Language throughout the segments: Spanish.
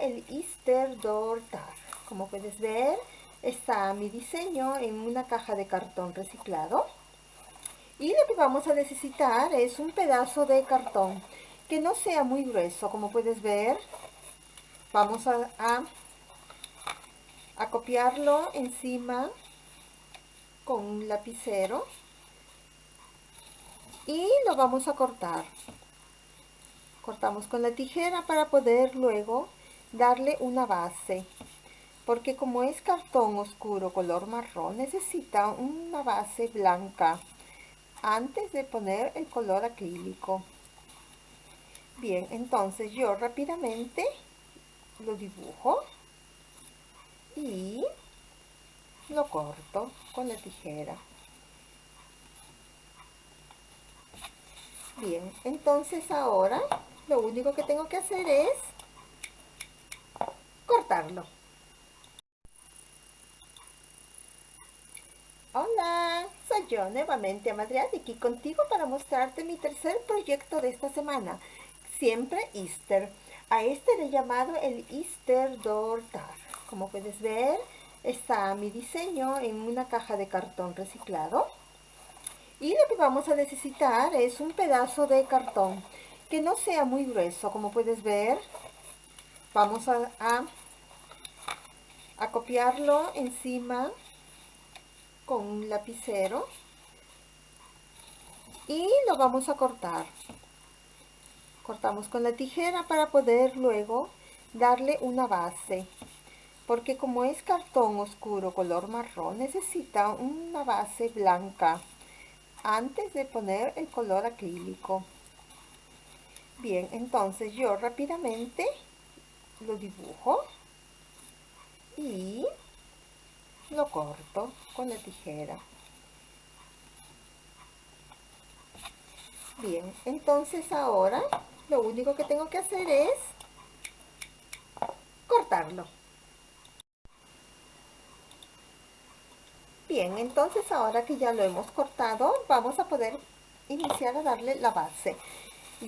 el Easter Door Tag. Como puedes ver, está mi diseño en una caja de cartón reciclado. Y lo que vamos a necesitar es un pedazo de cartón que no sea muy grueso, como puedes ver. Vamos a, a, a copiarlo encima con un lapicero y lo vamos a cortar cortamos con la tijera para poder luego darle una base porque como es cartón oscuro color marrón necesita una base blanca antes de poner el color acrílico. Bien entonces yo rápidamente lo dibujo y lo corto con la tijera. Bien entonces ahora lo único que tengo que hacer es cortarlo Hola, soy yo nuevamente Amadriad aquí contigo para mostrarte mi tercer proyecto de esta semana, siempre Easter. A este le he llamado el Easter Door Tag. Como puedes ver, está mi diseño en una caja de cartón reciclado. Y lo que vamos a necesitar es un pedazo de cartón que no sea muy grueso, como puedes ver. Vamos a, a, copiarlo encima con un lapicero y lo vamos a cortar. Cortamos con la tijera para poder luego darle una base porque como es cartón oscuro color marrón necesita una base blanca antes de poner el color acrílico bien entonces yo rápidamente lo dibujo y lo corto con la tijera bien entonces ahora lo único que tengo que hacer es cortarlo Bien, entonces ahora que ya lo hemos cortado, vamos a poder iniciar a darle la base.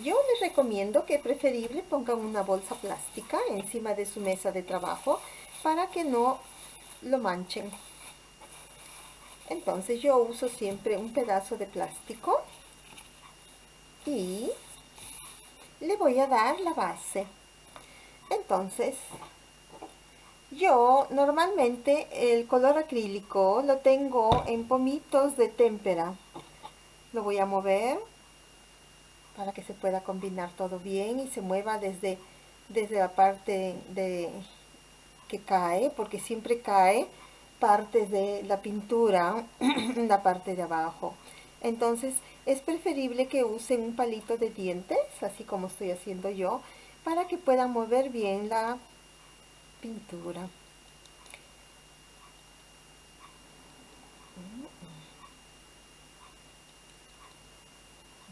Yo les recomiendo que preferible pongan una bolsa plástica encima de su mesa de trabajo para que no lo manchen. Entonces yo uso siempre un pedazo de plástico y le voy a dar la base. Entonces yo normalmente el color acrílico lo tengo en pomitos de témpera. Lo voy a mover para que se pueda combinar todo bien y se mueva desde, desde la parte de que cae, porque siempre cae partes de la pintura la parte de abajo. Entonces es preferible que usen un palito de dientes, así como estoy haciendo yo, para que puedan mover bien la pintura.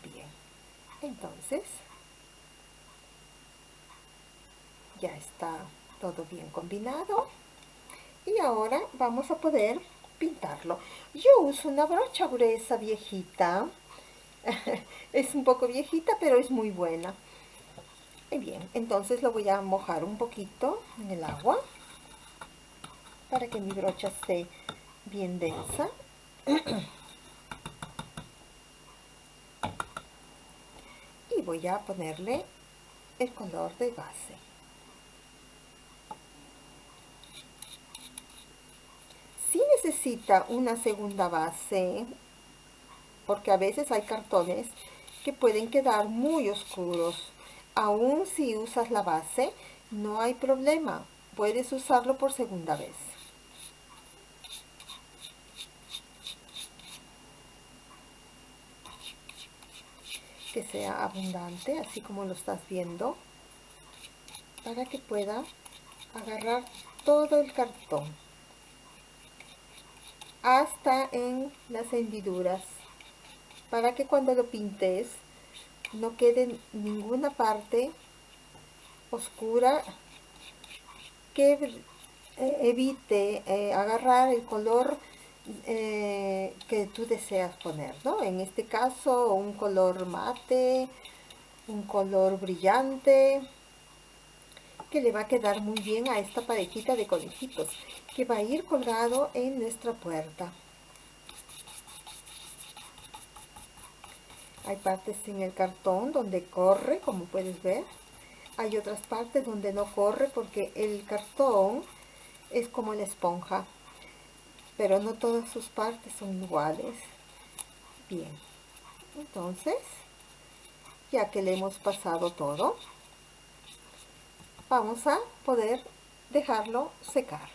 Bien, entonces ya está todo bien combinado y ahora vamos a poder pintarlo. Yo uso una brocha gruesa viejita, es un poco viejita pero es muy buena bien, entonces lo voy a mojar un poquito en el agua para que mi brocha esté bien densa. voy a ponerle el color de base. Si necesita una segunda base, porque a veces hay cartones que pueden quedar muy oscuros Aún si usas la base, no hay problema. Puedes usarlo por segunda vez. Que sea abundante, así como lo estás viendo, para que pueda agarrar todo el cartón hasta en las hendiduras para que cuando lo pintes no quede ninguna parte oscura que eh, evite eh, agarrar el color eh, que tú deseas poner, ¿no? En este caso, un color mate, un color brillante, que le va a quedar muy bien a esta parejita de conejitos, que va a ir colgado en nuestra puerta. Hay partes en el cartón donde corre, como puedes ver. Hay otras partes donde no corre porque el cartón es como la esponja. Pero no todas sus partes son iguales. Bien. Entonces, ya que le hemos pasado todo, vamos a poder dejarlo secar.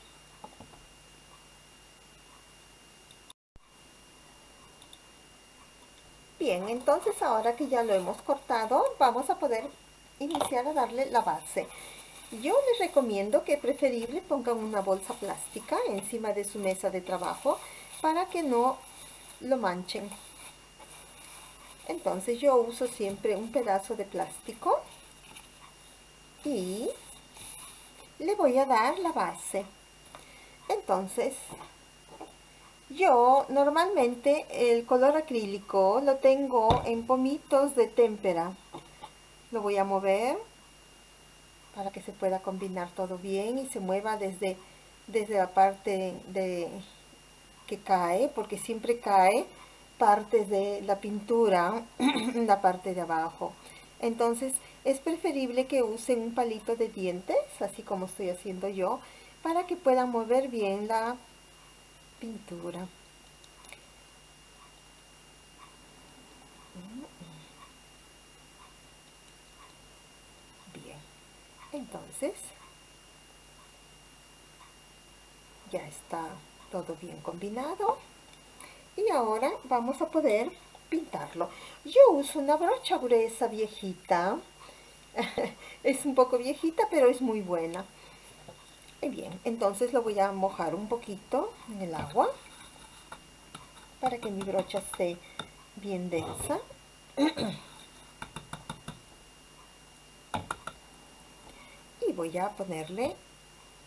Bien, entonces ahora que ya lo hemos cortado, vamos a poder iniciar a darle la base. Yo les recomiendo que preferible pongan una bolsa plástica encima de su mesa de trabajo para que no lo manchen. Entonces yo uso siempre un pedazo de plástico y le voy a dar la base. Entonces yo normalmente el color acrílico lo tengo en pomitos de témpera. Lo voy a mover para que se pueda combinar todo bien y se mueva desde, desde la parte de, que cae, porque siempre cae partes de la pintura la parte de abajo. Entonces es preferible que usen un palito de dientes, así como estoy haciendo yo, para que puedan mover bien la pintura. Bien, entonces ya está todo bien combinado y ahora vamos a poder pintarlo. Yo uso una brocha gruesa viejita, es un poco viejita pero es muy buena. Bien, entonces lo voy a mojar un poquito en el agua para que mi brocha esté bien densa. voy a ponerle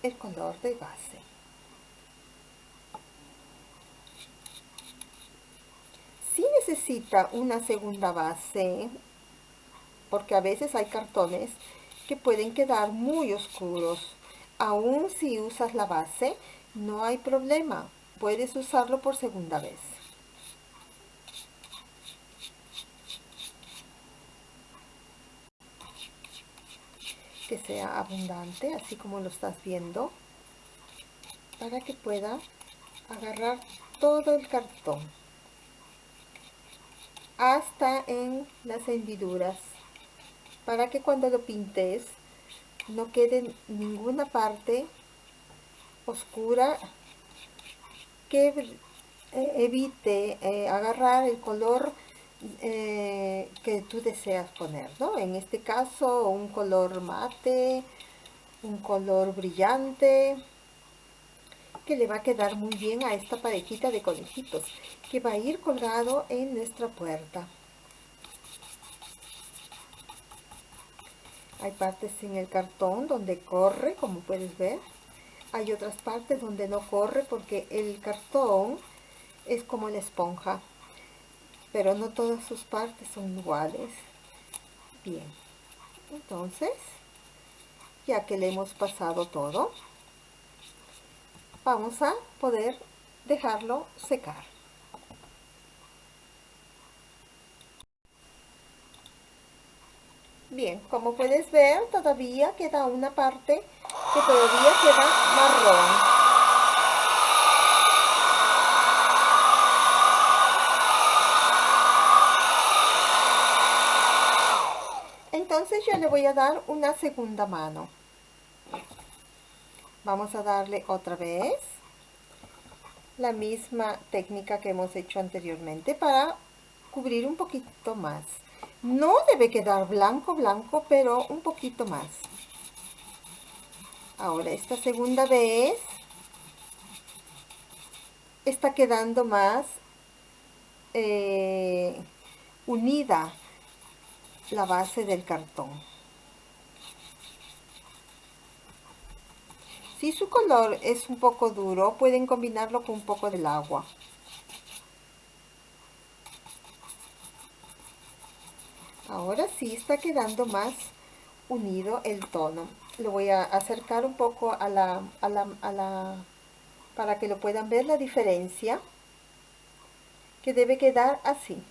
el color de base. Si necesita una segunda base, porque a veces hay cartones que pueden quedar muy oscuros aún si usas la base, no hay problema. Puedes usarlo por segunda vez. Que sea abundante, así como lo estás viendo, para que pueda agarrar todo el cartón hasta en las hendiduras para que cuando lo pintes no quede ninguna parte oscura que eh, evite eh, agarrar el color eh, que tú deseas poner, ¿no? En este caso un color mate, un color brillante, que le va a quedar muy bien a esta parejita de conejitos, que va a ir colgado en nuestra puerta. Hay partes en el cartón donde corre, como puedes ver. Hay otras partes donde no corre porque el cartón es como la esponja. Pero no todas sus partes son iguales. Bien. Entonces, ya que le hemos pasado todo, vamos a poder dejarlo secar. Bien, como puedes ver, todavía queda una parte que todavía queda marrón. Entonces yo le voy a dar una segunda mano. Vamos a darle otra vez la misma técnica que hemos hecho anteriormente para cubrir un poquito más. No debe quedar blanco, blanco, pero un poquito más. Ahora, esta segunda vez está quedando más eh, unida la base del cartón. Si su color es un poco duro, pueden combinarlo con un poco del agua. Ahora sí está quedando más unido el tono. Lo voy a acercar un poco a la, a la, a la para que lo puedan ver la diferencia que debe quedar así.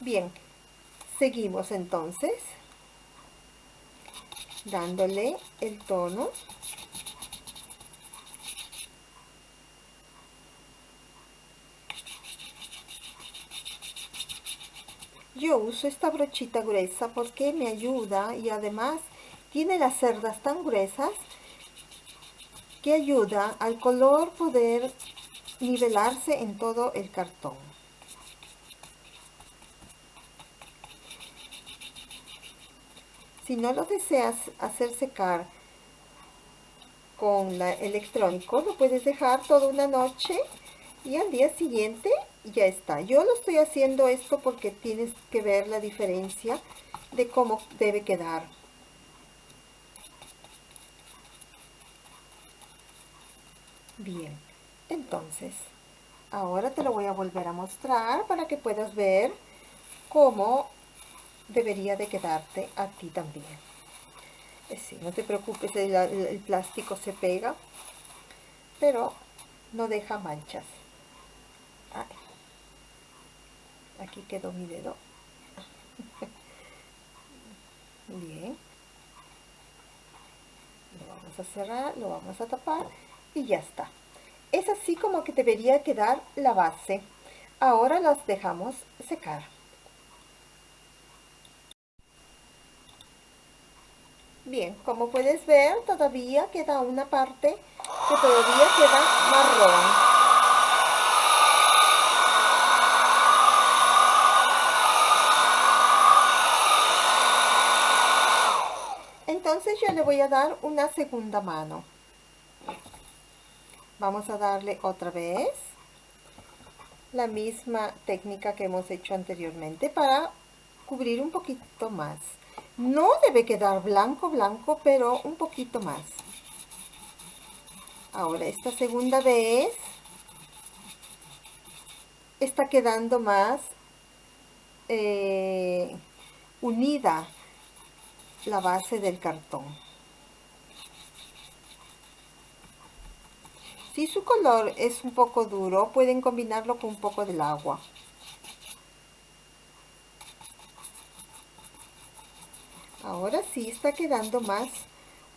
Bien, seguimos entonces dándole el tono. Yo uso esta brochita gruesa porque me ayuda y además tiene las cerdas tan gruesas que ayuda al color poder nivelarse en todo el cartón Si no lo deseas hacer secar con la electrónico, lo puedes dejar toda una noche y al día siguiente ya está. Yo lo estoy haciendo esto porque tienes que ver la diferencia de cómo debe quedar. Bien, entonces, ahora te lo voy a volver a mostrar para que puedas ver cómo debería de quedarte a ti también. Eh, sí, no te preocupes, el, plástico se pega, pero no deja manchas. Aquí quedó mi dedo. Bien. Lo vamos a cerrar, lo vamos a tapar y ya está. Es así como que debería quedar la base. Ahora las dejamos secar. Bien, como puedes ver, todavía queda una parte que todavía queda marrón. Entonces yo le voy a dar una segunda mano. Vamos a darle otra vez la misma técnica que hemos hecho anteriormente para cubrir un poquito más. No debe quedar blanco, blanco, pero un poquito más. Ahora, esta segunda vez está quedando más eh, unida la base del cartón. Si su color es un poco duro, pueden combinarlo con un poco del agua. Ahora sí está quedando más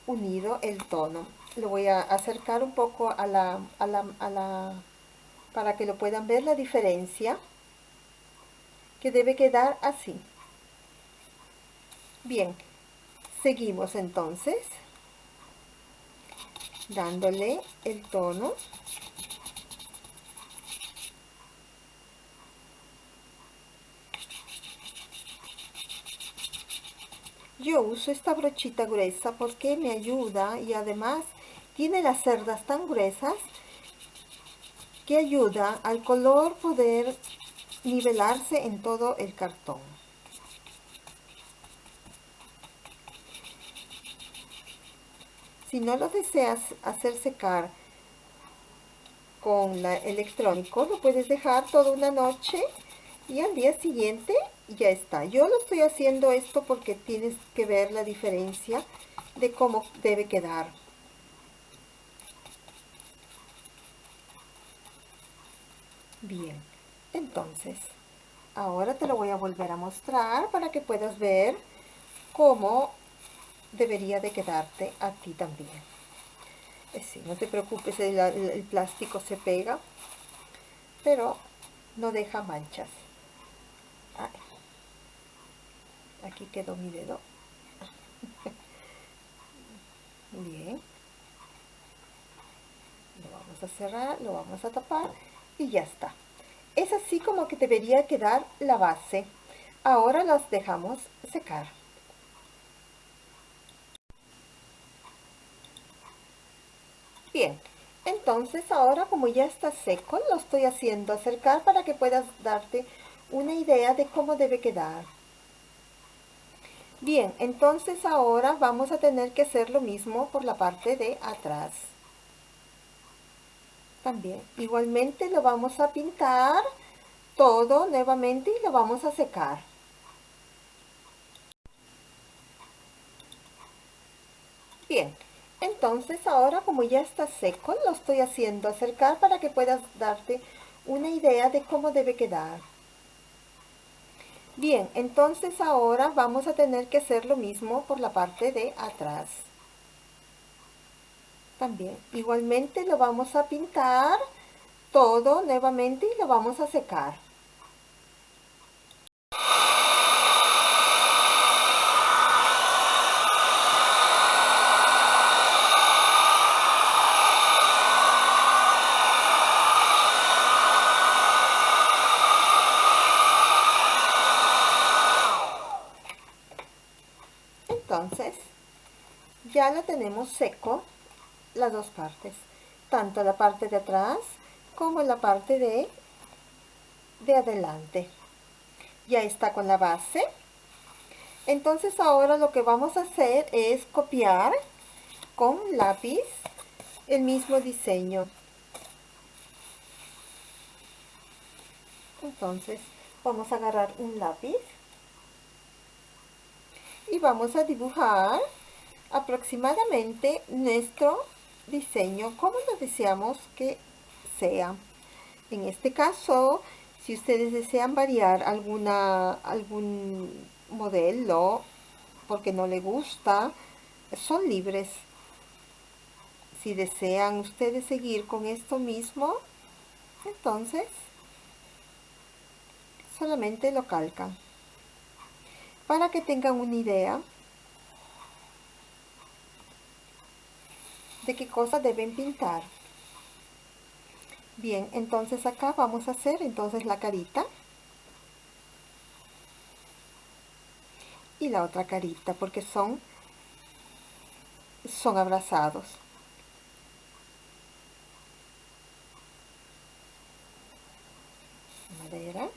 unido el tono. Lo voy a acercar un poco a la, a la, a la, para que lo puedan ver la diferencia que debe quedar así. Bien, seguimos entonces dándole el tono Yo uso esta brochita gruesa porque me ayuda y además tiene las cerdas tan gruesas que ayuda al color poder nivelarse en todo el cartón. Si no lo deseas hacer secar con la electrónico, lo puedes dejar toda una noche y al día siguiente ya está. Yo lo estoy haciendo esto porque tienes que ver la diferencia de cómo debe quedar. Bien, entonces, ahora te lo voy a volver a mostrar para que puedas ver cómo debería de quedarte a ti también. Eh, sí, no te preocupes, el, el plástico se pega, pero no deja manchas. Aquí quedó mi dedo. Bien. Lo vamos a cerrar, lo vamos a tapar y ya está. Es así como que debería quedar la base. Ahora las dejamos secar. Bien, entonces ahora como ya está seco, lo estoy haciendo acercar para que puedas darte una idea de cómo debe quedar. Bien, entonces ahora vamos a tener que hacer lo mismo por la parte de atrás. También, igualmente lo vamos a pintar todo nuevamente y lo vamos a secar. Bien, entonces ahora como ya está seco, lo estoy haciendo acercar para que puedas darte una idea de cómo debe quedar. Bien, entonces ahora vamos a tener que hacer lo mismo por la parte de atrás. También, igualmente lo vamos a pintar todo nuevamente y lo vamos a secar. Entonces, ya lo tenemos seco las dos partes, tanto la parte de atrás como la parte de, de adelante. Ya está con la base. Entonces ahora lo que vamos a hacer es copiar con lápiz el mismo diseño. Entonces vamos a agarrar un lápiz y vamos a dibujar aproximadamente nuestro diseño como lo deseamos que sea. En este caso, si ustedes desean variar alguna, algún modelo porque no le gusta, son libres. Si desean ustedes seguir con esto mismo, entonces solamente lo calcan para que tengan una idea de qué cosa deben pintar. Bien, entonces acá vamos a hacer entonces la carita. Y la otra carita, porque son, son abrazados. Madera.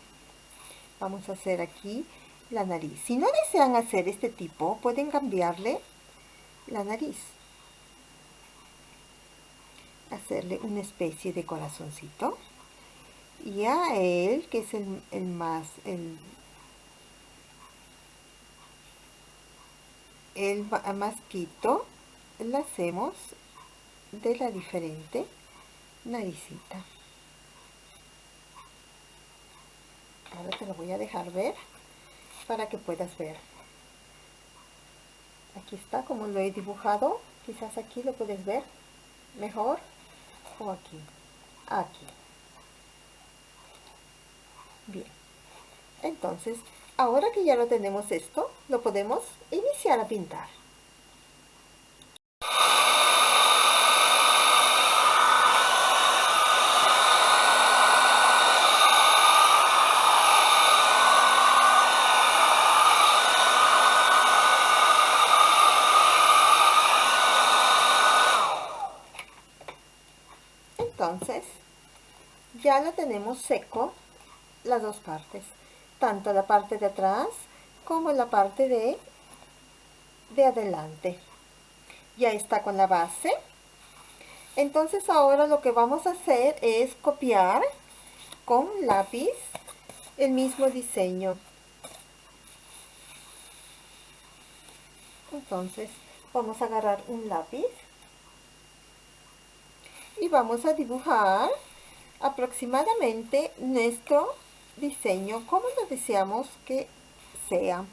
Vamos a hacer aquí la nariz. Si no desean hacer este tipo, pueden cambiarle la nariz. Hacerle una especie de corazoncito. Y a él, que es el, el más, el, el masquito, le hacemos de la diferente naricita. Ahora te lo voy a dejar ver para que puedas ver. Aquí está como lo he dibujado. Quizás aquí lo puedes ver mejor. O aquí. Aquí. Bien. Entonces, ahora que ya lo tenemos esto, lo podemos iniciar a pintar. entonces ya lo tenemos seco las dos partes tanto la parte de atrás como la parte de de adelante. Ya está con la base. Entonces ahora lo que vamos a hacer es copiar con lápiz el mismo diseño. Entonces vamos a agarrar un lápiz y vamos a dibujar aproximadamente nuestro diseño como lo deseamos que sea.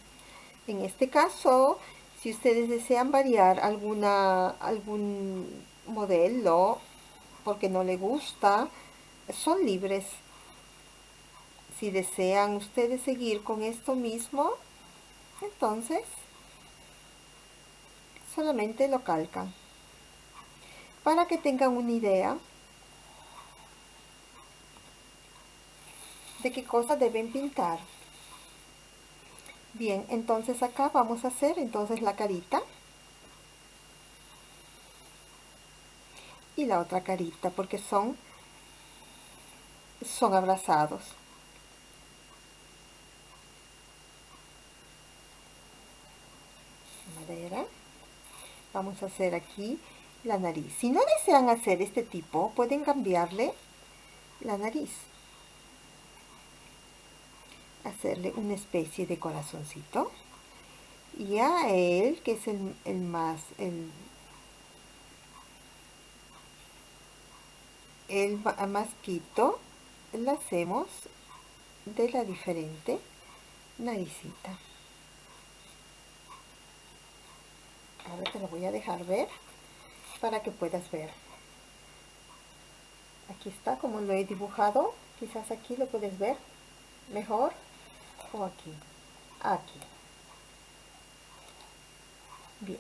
En este caso, si ustedes desean variar alguna, algún modelo porque no le gusta, son libres. Si desean ustedes seguir con esto mismo, entonces solamente lo calcan para que tengan una idea de qué cosa deben pintar. Bien, entonces acá vamos a hacer entonces la carita. Y la otra carita, porque son, son abrazados. vamos a hacer aquí la nariz. Si no desean hacer este tipo, pueden cambiarle la nariz. Hacerle una especie de corazoncito. Y a él, que es el, el más, el, el masquito, le hacemos de la diferente naricita. Ahora te lo voy a dejar ver para que puedas ver. Aquí está como lo he dibujado. Quizás aquí lo puedes ver mejor. Aquí. Aquí. Bien.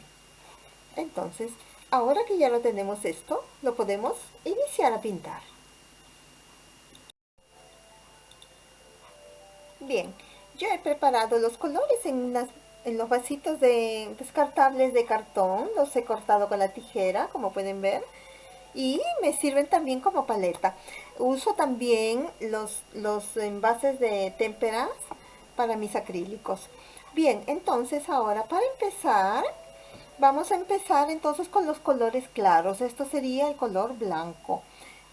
Entonces, ahora que ya lo tenemos esto, lo podemos iniciar a pintar. Bien, yo he preparado los colores en las en los vasitos de descartables de cartón los he cortado con la tijera como pueden ver y me sirven también como paleta uso también los, los envases de témperas para mis acrílicos. Bien entonces ahora para empezar vamos a empezar entonces con los colores claros. Esto sería el color blanco.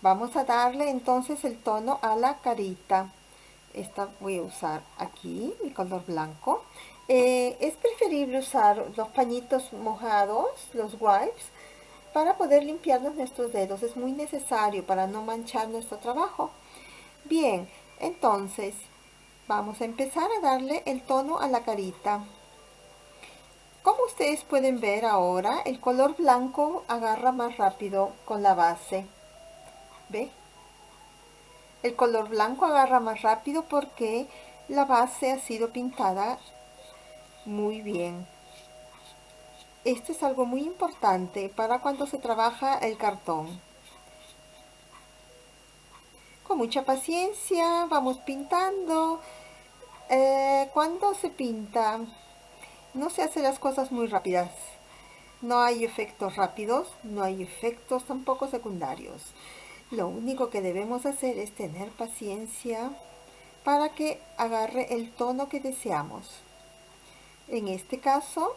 Vamos a darle entonces el tono a la carita. Esta voy a usar aquí mi color blanco. Eh, es preferible usar los pañitos mojados, los wipes, para poder limpiarnos nuestros dedos. Es muy necesario para no manchar nuestro trabajo. Bien, entonces vamos a empezar a darle el tono a la carita. Como ustedes pueden ver ahora, el color blanco agarra más rápido con la base. ¿Ve? El color blanco agarra más rápido porque la base ha sido pintada muy bien. Esto es algo muy importante para cuando se trabaja el cartón. Con mucha paciencia vamos pintando. Eh, cuando se pinta, no se hacen las cosas muy rápidas. No hay efectos rápidos, no hay efectos tampoco secundarios. Lo único que debemos hacer es tener paciencia para que agarre el tono que deseamos. En este caso,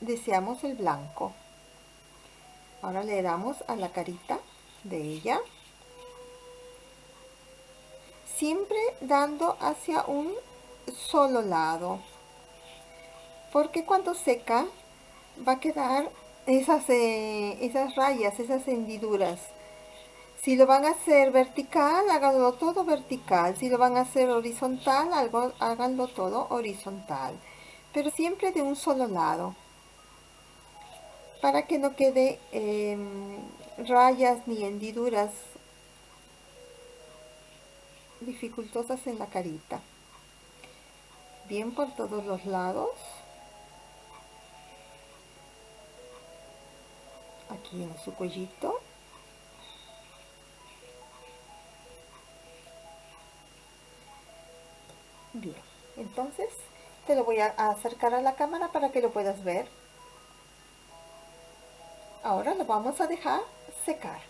deseamos el blanco. Ahora le damos a la carita de ella. Siempre dando hacia un solo lado. Porque cuando seca va a quedar esas, eh, esas rayas, esas hendiduras. Si lo van a hacer vertical, háganlo todo vertical. Si lo van a hacer horizontal, háganlo todo horizontal pero siempre de un solo lado para que no quede em, rayas ni hendiduras dificultosas en la carita bien por todos los lados aquí en su cuellito bien entonces te lo voy a acercar a la cámara para que lo puedas ver. Ahora lo vamos a dejar secar.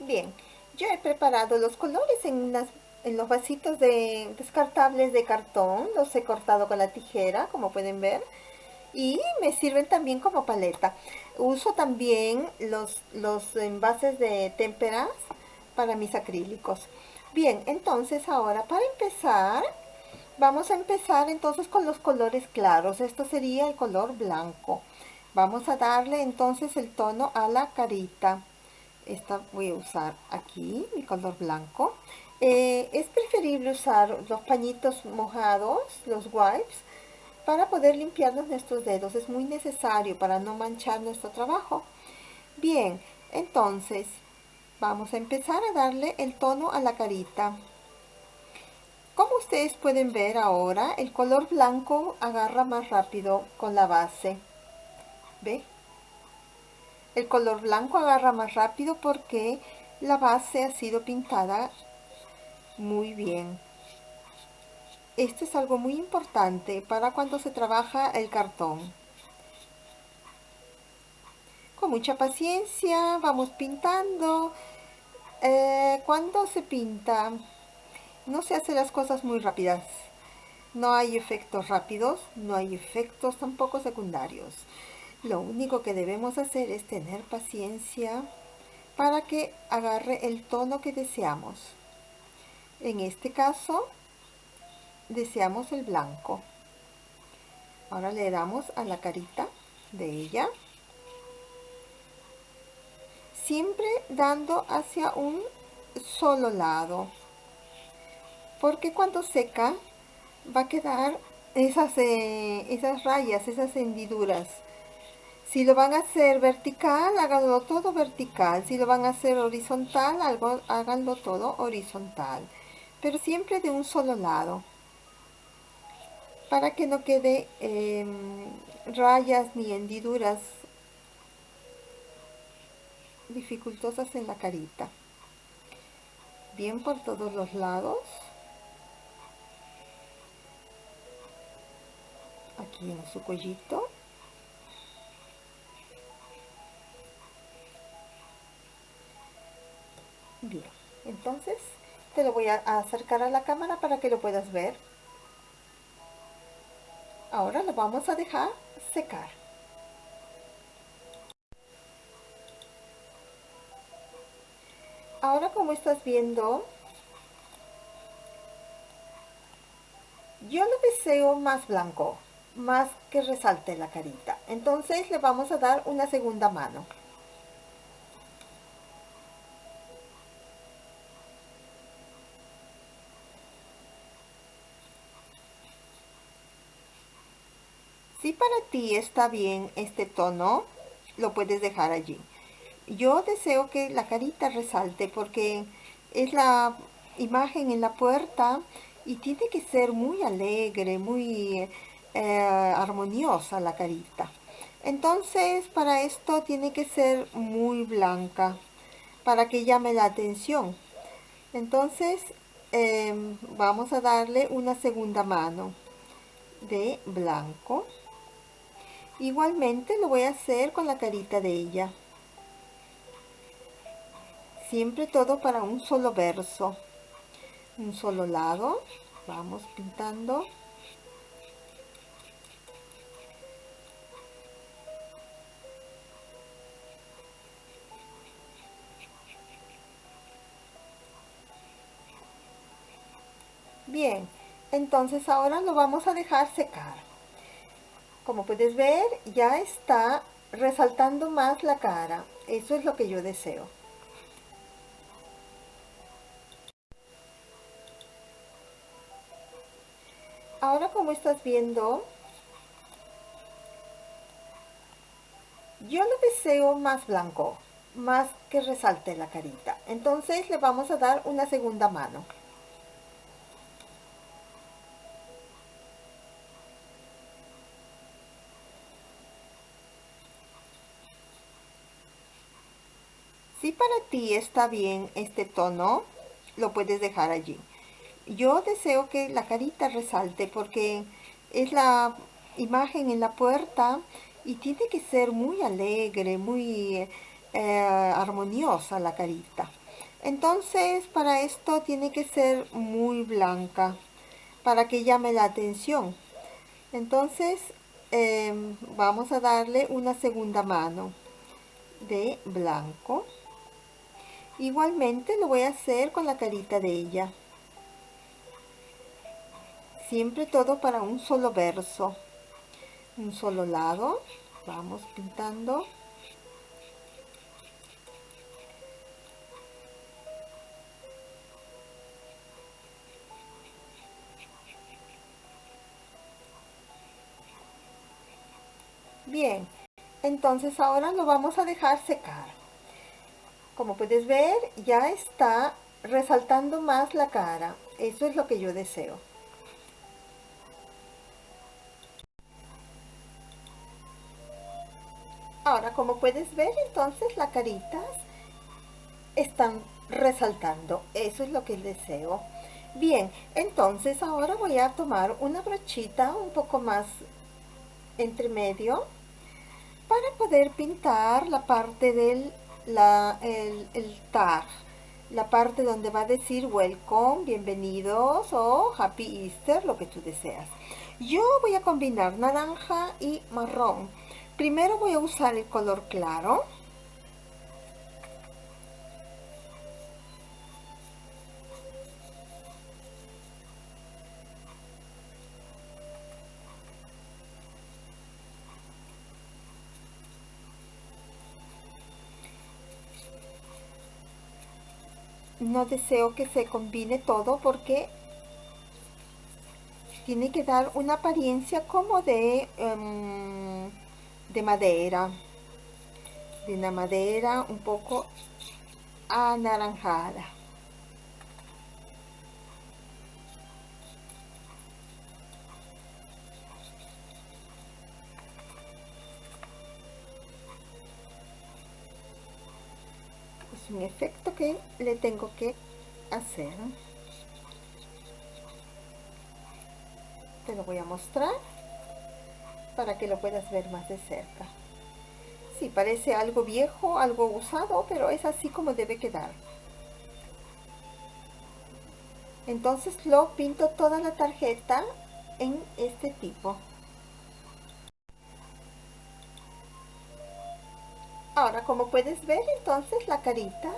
Bien, yo he preparado los colores en, los vasitos de descartables de cartón. Los he cortado con la tijera, como pueden ver. Y me sirven también como paleta. Uso también los, los envases de témperas para mis acrílicos. Bien, entonces ahora para empezar, vamos a empezar entonces con los colores claros. Esto sería el color blanco. Vamos a darle entonces el tono a la carita. Esta voy a usar aquí, mi color blanco. Eh, es preferible usar los pañitos mojados, los wipes, para poder limpiarnos nuestros dedos. Es muy necesario para no manchar nuestro trabajo. Bien, entonces Vamos a empezar a darle el tono a la carita. Como ustedes pueden ver ahora, el color blanco agarra más rápido con la base. ¿Ve? El color blanco agarra más rápido porque la base ha sido pintada muy bien. Esto es algo muy importante para cuando se trabaja el cartón con mucha paciencia vamos pintando eh, cuando se pinta no se hacen las cosas muy rápidas No hay efectos rápidos, no hay efectos tampoco secundarios. Lo único que debemos hacer es tener paciencia para que agarre el tono que deseamos. En este caso, deseamos el blanco. Ahora le damos a la carita de ella. Siempre dando hacia un solo lado. Porque cuando seca va a quedar esas, eh, esas rayas, esas hendiduras. Si lo van a hacer vertical, háganlo todo vertical. Si lo van a hacer horizontal, algo, háganlo todo horizontal. Pero siempre de un solo lado. Para que no quede em, rayas ni hendiduras dificultosas en la carita. Bien por todos los lados. aquí en su cuellito bien entonces te lo voy a acercar a la cámara para que lo puedas ver ahora lo vamos a dejar secar ahora como estás viendo yo lo deseo más blanco más que resalte la carita. Entonces le vamos a dar una segunda mano. Si para ti está bien este tono, lo puedes dejar allí. Yo deseo que la carita resalte porque es la imagen en la puerta y tiene que ser muy alegre, muy eh, armoniosa la carita. Entonces para esto tiene que ser muy blanca para que llame la atención. Entonces em, vamos a darle una segunda mano de blanco. Igualmente lo voy a hacer con la carita de ella. Siempre todo para un solo verso. Un solo lado. Vamos pintando Bien, entonces ahora lo vamos a dejar secar. Como puedes ver, ya está resaltando más la cara. Eso es lo que yo deseo. Ahora como estás viendo, yo lo deseo más blanco, más que resalte la carita. Entonces le vamos a dar una segunda mano. Para ti está bien este tono, lo puedes dejar allí. Yo deseo que la carita resalte porque es la imagen en la puerta y tiene que ser muy alegre, muy eh, armoniosa la carita. Entonces para esto tiene que ser muy blanca para que llame la atención. Entonces em, vamos a darle una segunda mano de blanco. Igualmente lo voy a hacer con la carita de ella. Siempre todo para un solo verso. Un solo lado. Vamos pintando. Bien, entonces ahora lo vamos a dejar secar. Como puedes ver, ya está resaltando más la cara. Eso es lo que yo deseo. Ahora, como puedes ver, entonces las caritas están resaltando. Eso es lo que deseo. Bien, entonces ahora voy a tomar una brochita un poco más entre medio para poder pintar la parte del la, el, tag la parte donde va a decir welcome, bienvenidos o happy Easter, lo que tú deseas. Yo voy a combinar naranja y marrón. Primero voy a usar el color claro. No deseo que se combine todo porque tiene que dar una apariencia como de, em, de madera, de una madera un poco anaranjada. Un efecto que le tengo que hacer. te lo voy a mostrar para que lo puedas ver más de cerca. Sí, parece algo viejo, algo usado, pero es así como debe quedar. Entonces lo pinto toda la tarjeta en este tipo. Ahora, como puedes ver, entonces las caritas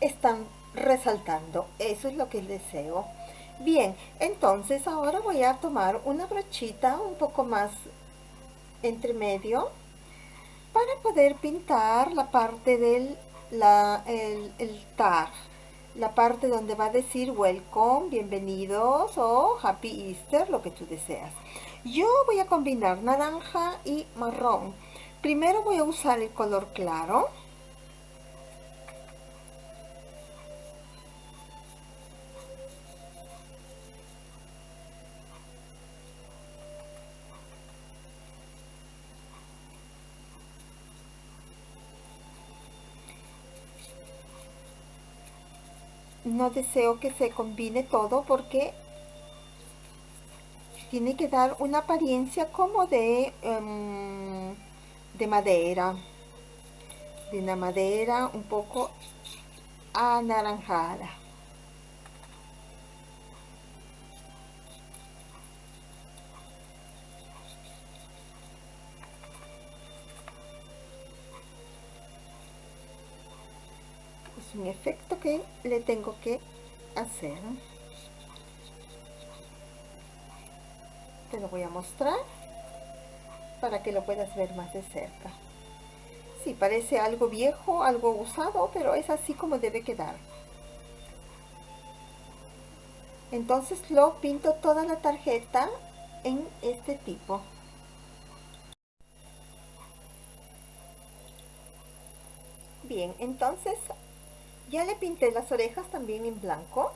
están resaltando. Eso es lo que deseo. Bien, entonces ahora voy a tomar una brochita un poco más entre medio para poder pintar la parte del la, el, tag, la parte donde va a decir welcome, bienvenidos o happy Easter, lo que tú deseas. Yo voy a combinar naranja y marrón. Primero voy a usar el color claro. No deseo que se combine todo porque tiene que dar una apariencia como de, em, de madera, de una madera un poco anaranjada. un efecto que le tengo que hacer te lo voy a mostrar para que lo puedas ver más de cerca si parece algo viejo, algo usado, pero es así como debe quedar. Entonces lo pinto toda la tarjeta en este tipo. Bien, entonces ya le pinté las orejas también en blanco,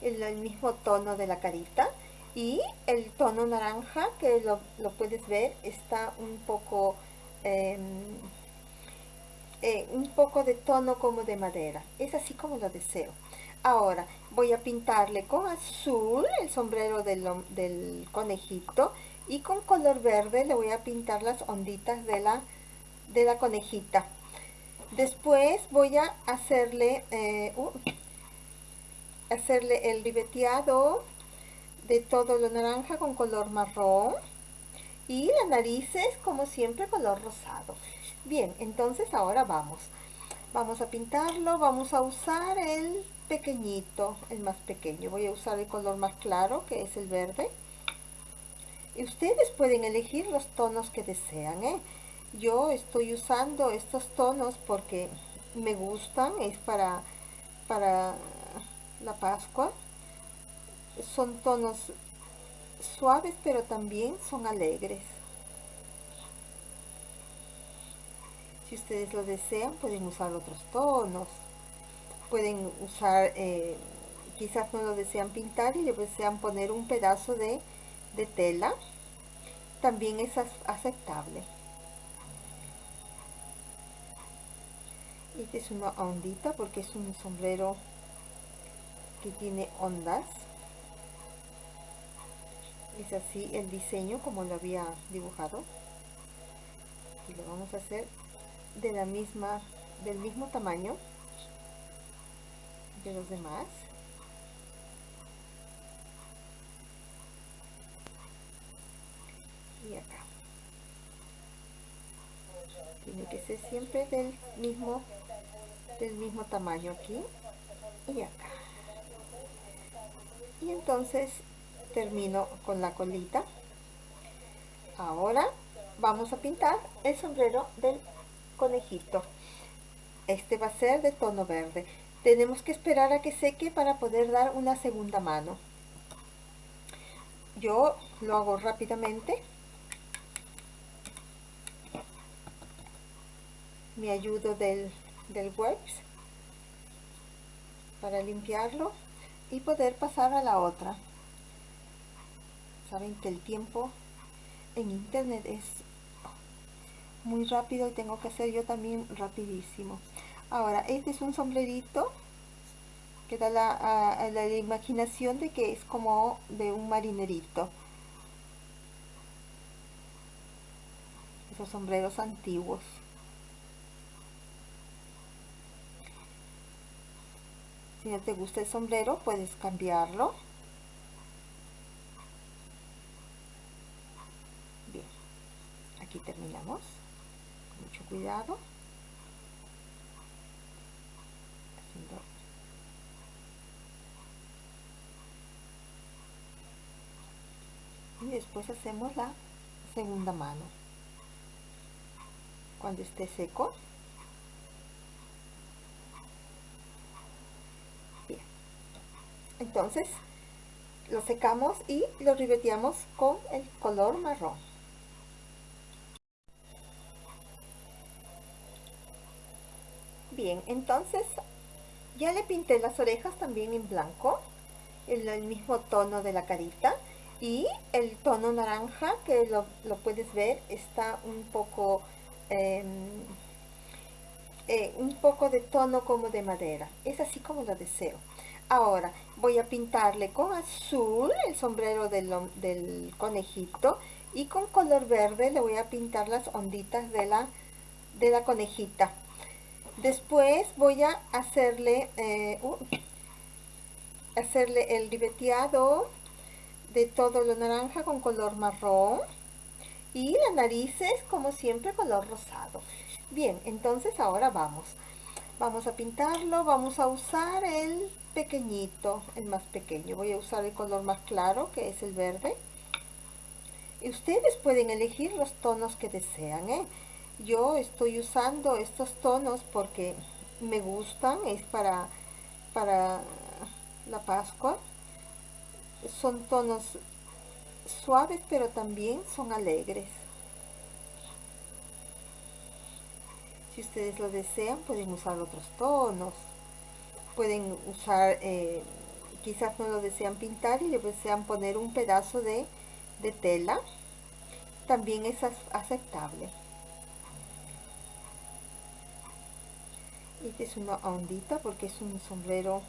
el, el mismo tono de la carita. Y el tono naranja, que lo, puedes ver, está un poco... Em, eh, un poco de tono como de madera. Es así como lo deseo. Ahora voy a pintarle con azul el sombrero del, del, conejito y con color verde le voy a pintar las onditas de la, de la conejita. Después voy a hacerle, eh, uh, hacerle el ribeteado de todo lo naranja con color marrón y las narices como siempre color rosado. Bien, entonces ahora vamos. Vamos a pintarlo, vamos a usar el pequeñito, el más pequeño. Voy a usar el color más claro que es el verde. Y ustedes pueden elegir los tonos que desean, ¿eh? yo estoy usando estos tonos porque me gustan, es para, para la Pascua. Son tonos suaves pero también son alegres. Si ustedes lo desean pueden usar otros tonos. Pueden usar, eh, quizás no lo desean pintar y le desean poner un pedazo de, de tela. También es aceptable. Esta es una ondita porque es un sombrero que tiene ondas. Es así el diseño como lo había dibujado. Y lo vamos a hacer de la misma, del mismo tamaño. de los demás. Y acá. Tiene que ser siempre del mismo, del mismo tamaño aquí y acá. Y entonces termino con la colita. Ahora vamos a pintar el sombrero del conejito. Este va a ser de tono verde. Tenemos que esperar a que seque para poder dar una segunda mano. Yo lo hago rápidamente. Me ayudo del, del wax para limpiarlo y poder pasar a la otra. Saben que el tiempo en internet es muy rápido y tengo que hacer yo también rapidísimo. Ahora, este es un sombrerito que da la, la imaginación de que es como de un marinerito. Esos sombreros antiguos. Si no te gusta el sombrero, puedes cambiarlo. Bien, aquí terminamos. Mucho cuidado. Y después hacemos la segunda mano. Cuando esté seco, entonces lo secamos y lo ribeteamos con el color marrón bien entonces ya le pinté las orejas también en blanco en el mismo tono de la carita y el tono naranja que lo, puedes ver está un poco em, eh, un poco de tono como de madera es así como lo deseo Ahora voy a pintarle con azul el sombrero del, conejito y con color verde le voy a pintar las onditas de la, de la conejita. Después voy a hacerle, eh, hacerle el ribeteado de todo lo naranja con color marrón y la narices como siempre color rosado. Bien, entonces ahora vamos. Vamos a pintarlo, vamos a usar el pequeñito, el más pequeño. Voy a usar el color más claro, que es el verde. Y ustedes pueden elegir los tonos que desean, ¿eh? Yo estoy usando estos tonos porque me gustan, es para, para la Pascua. Son tonos suaves, pero también son alegres. Si ustedes lo desean, pueden usar otros tonos pueden usar, eh, quizás no lo desean pintar y le desean poner un pedazo de, tela, también es aceptable. Este es una ondita porque es un sombrero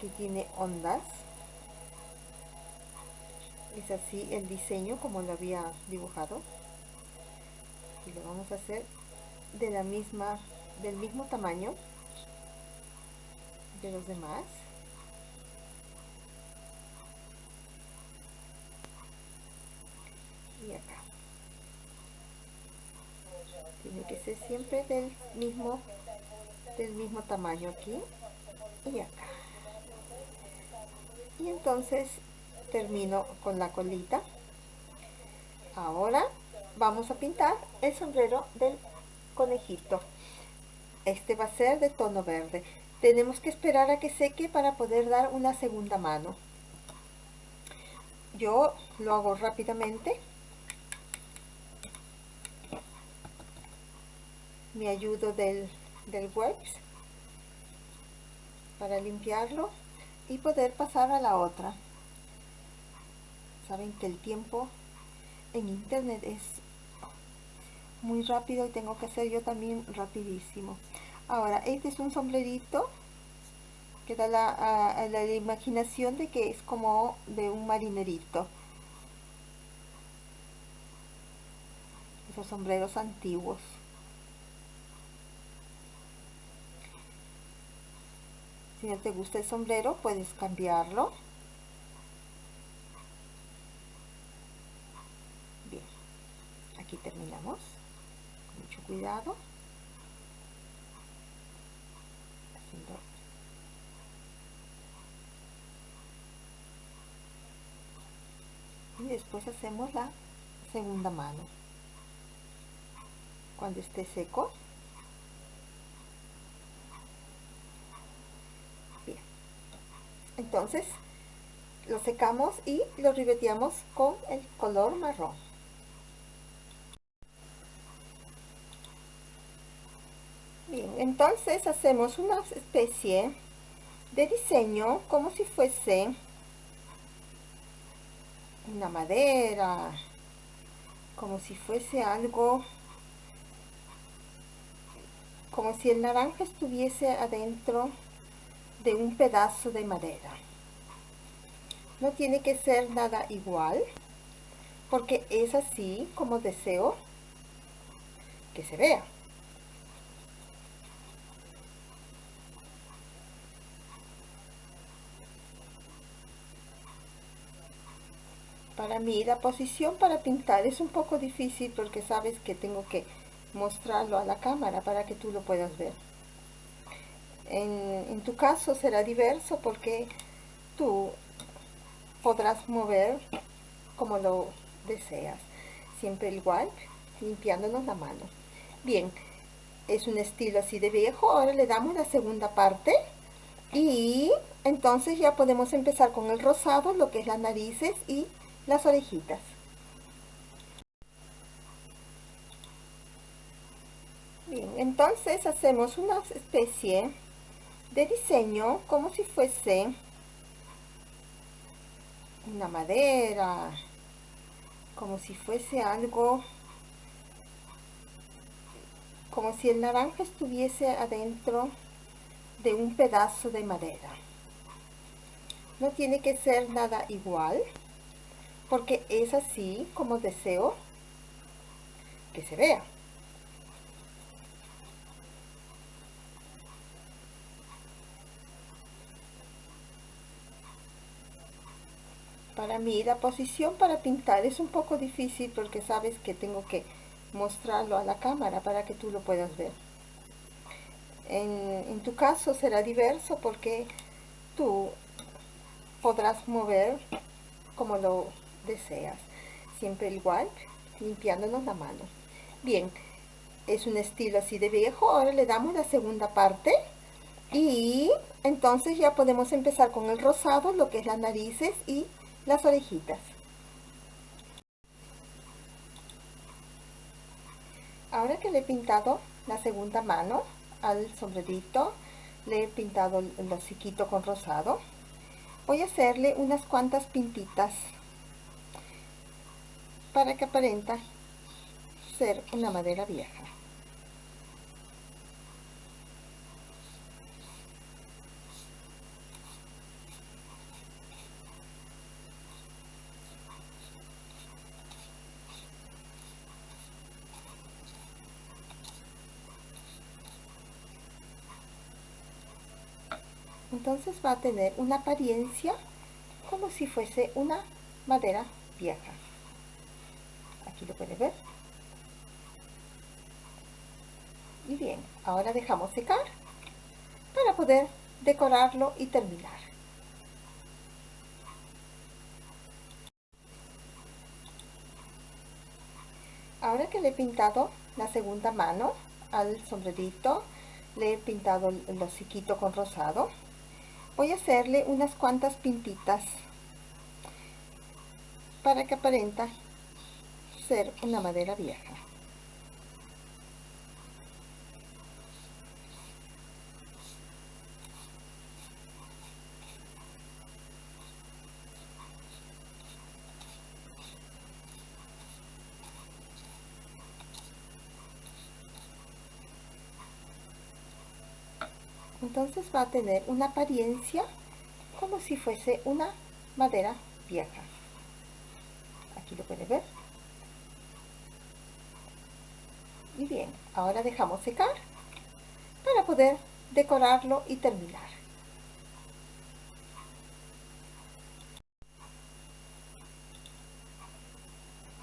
que tiene ondas. Es así el diseño como lo había dibujado. Y lo vamos a hacer de la misma, del mismo tamaño de los demás. Y acá. Tiene que ser siempre del mismo, del mismo tamaño aquí y acá. Y entonces termino con la colita. Ahora vamos a pintar el sombrero del conejito. Este va a ser de tono verde. Tenemos que esperar a que seque para poder dar una segunda mano. Yo lo hago rápidamente. Me ayudo del, del wax para limpiarlo y poder pasar a la otra. Saben que el tiempo en internet es muy rápido y tengo que hacer yo también rapidísimo. Ahora, este es un sombrerito que da la, la imaginación de que es como de un marinerito. Esos sombreros antiguos. Si no te gusta el sombrero, puedes cambiarlo. Bien, aquí terminamos. Mucho cuidado. Y después hacemos la segunda mano. Cuando esté seco, entonces lo secamos y lo ribeteamos con el color marrón. Bien entonces hacemos una especie de diseño como si fuese una madera como si fuese algo como si el naranja estuviese adentro de un pedazo de madera. No tiene que ser nada igual, porque es así como deseo que se vea. Para mí la posición para pintar es un poco difícil porque sabes que tengo que mostrarlo a la cámara para que tú lo puedas ver. En, tu caso será diverso porque tú podrás mover como lo deseas. Siempre igual, limpiándonos la mano. Bien, es un estilo así de viejo. Ahora le damos la segunda parte. Y entonces ya podemos empezar con el rosado, lo que es las narices y las orejitas. Bien, entonces hacemos una especie de diseño como si fuese una madera, como si fuese algo, como si el naranja estuviese adentro de un pedazo de madera. No tiene que ser nada igual, porque es así como deseo que se vea. Para mí la posición para pintar es un poco difícil porque sabes que tengo que mostrarlo a la cámara para que tú lo puedas ver. En, tu caso será diverso porque tú podrás mover como lo deseas. Siempre igual, limpiándonos la mano. Bien, es un estilo así de viejo. Ahora le damos la segunda parte. Y entonces ya podemos empezar con el rosado, lo que es las narices y las orejitas. Ahora que le he pintado la segunda mano al sombrerito, le he pintado el hociquito con rosado, voy a hacerle unas cuantas pintitas para que aparenta ser una madera vieja. Entonces va a tener una apariencia como si fuese una madera vieja. Aquí lo puede ver. Y bien, ahora dejamos secar para poder decorarlo y terminar. Ahora que le he pintado la segunda mano al sombrerito, le he pintado el hociquito con rosado, voy a hacerle unas cuantas pintitas para que aparenta ser una madera vieja entonces va a tener una apariencia como si fuese una madera vieja. Aquí lo puede ver. Y bien, ahora dejamos secar para poder decorarlo y terminar.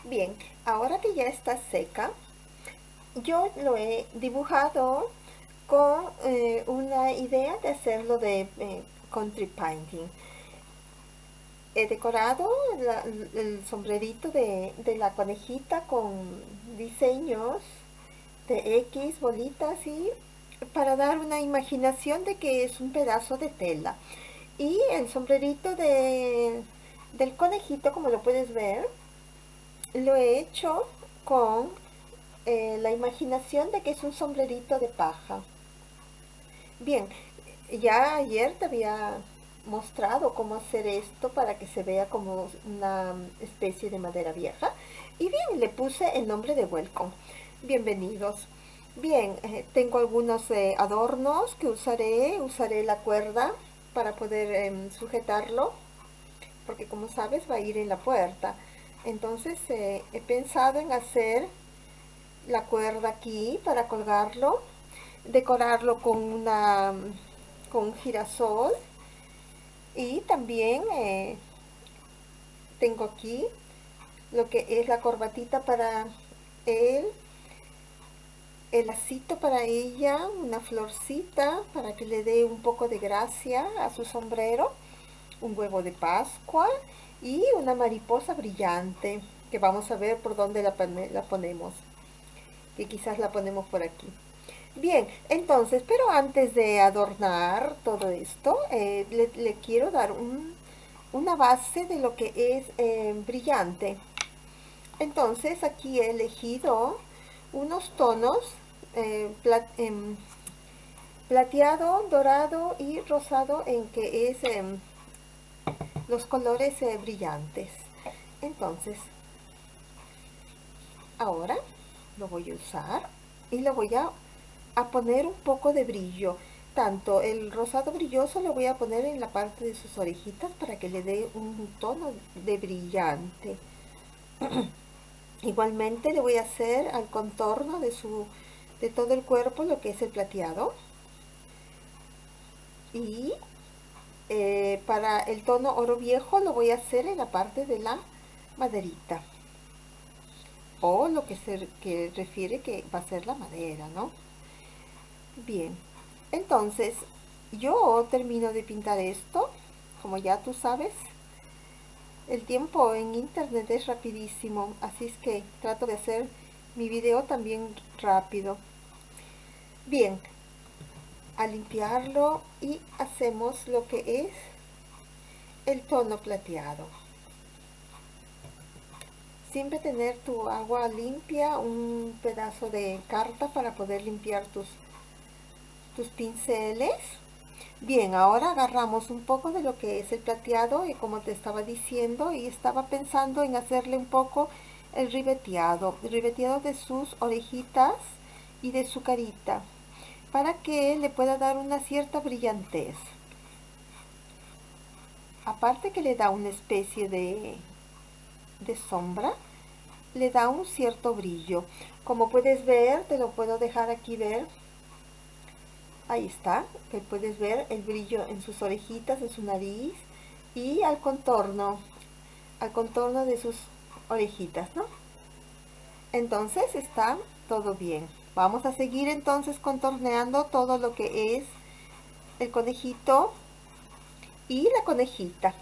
Bien, ahora que ya está seca yo lo he dibujado con eh, una idea de hacerlo de eh, country painting. He decorado el sombrerito de, de, la conejita con diseños de X, bolitas y para dar una imaginación de que es un pedazo de tela. Y el sombrerito de, del conejito, como lo puedes ver, lo he hecho con eh, la imaginación de que es un sombrerito de paja. Bien, ya ayer te había mostrado cómo hacer esto para que se vea como una especie de madera vieja. Y bien, le puse el nombre de Welcome. Bienvenidos. Bien, eh, tengo algunos eh, adornos que usaré. Usaré la cuerda para poder em, sujetarlo. Porque como sabes va a ir en la puerta. Entonces eh, he pensado en hacer la cuerda aquí para colgarlo. Decorarlo con una con girasol. Y también tengo aquí lo que es la corbatita para el el lacito para ella, una florcita para que le dé un poco de gracia a su sombrero, un huevo de pascua y una mariposa brillante que vamos a ver por dónde la, la ponemos, que quizás la ponemos por aquí. Bien, entonces, pero antes de adornar todo esto, eh, le, quiero dar una base de lo que es eh, brillante. Entonces, aquí he elegido unos tonos eh, em, plateado, dorado y rosado en que es em, los colores brillantes. Entonces, ahora lo voy a usar y lo voy a, a poner un poco de brillo. Tanto el rosado brilloso lo voy a poner en la parte de sus orejitas para que le dé un tono de brillante. Igualmente le voy a hacer al contorno de su de todo el cuerpo lo que es el plateado y eh, para el tono oro viejo lo voy a hacer en la parte de la maderita o lo que se que refiere que va a ser la madera no bien entonces yo termino de pintar esto como ya tú sabes el tiempo en internet es rapidísimo así es que trato de hacer mi video también rápido Bien, a limpiarlo y hacemos lo que es el tono plateado. Siempre tener tu agua limpia, un pedazo de carta para poder limpiar tus, tus pinceles. Bien, ahora agarramos un poco de lo que es el plateado y como te estaba diciendo y estaba pensando en hacerle un poco el ribeteado, el ribeteado de sus orejitas y de su carita para que le pueda dar una cierta brillantez. Aparte que le da una especie de, de sombra, le da un cierto brillo. Como puedes ver, te lo puedo dejar aquí ver. Ahí está, que puedes ver el brillo en sus orejitas, en su nariz y al contorno, al contorno de sus orejitas, ¿no? Entonces está todo bien. Vamos a seguir entonces contorneando todo lo que es el conejito y la conejita.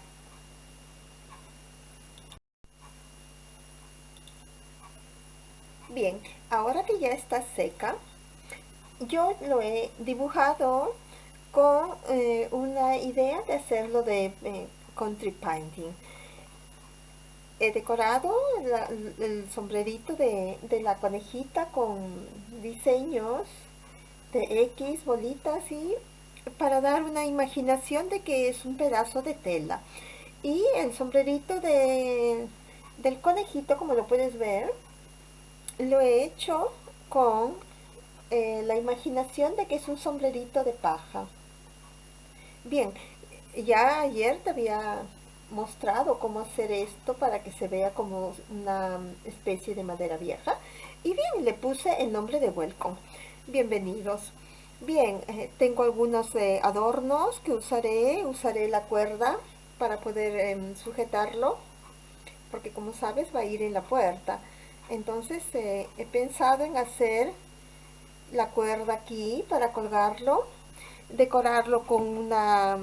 Bien, ahora que ya está seca, yo lo he dibujado con eh, una idea de hacerlo de eh, country painting he decorado el sombrerito de, la conejita con diseños de X, bolitas y para dar una imaginación de que es un pedazo de tela. Y el sombrerito de, del conejito, como lo puedes ver, lo he hecho con eh, la imaginación de que es un sombrerito de paja. Bien, ya ayer te había mostrado cómo hacer esto para que se vea como una especie de madera vieja. Y bien, le puse el nombre de Welcome. Bienvenidos. Bien, eh, tengo algunos eh, adornos que usaré. Usaré la cuerda para poder em, sujetarlo. porque como sabes va a ir en la puerta. Entonces he pensado en hacer la cuerda aquí para colgarlo, decorarlo con una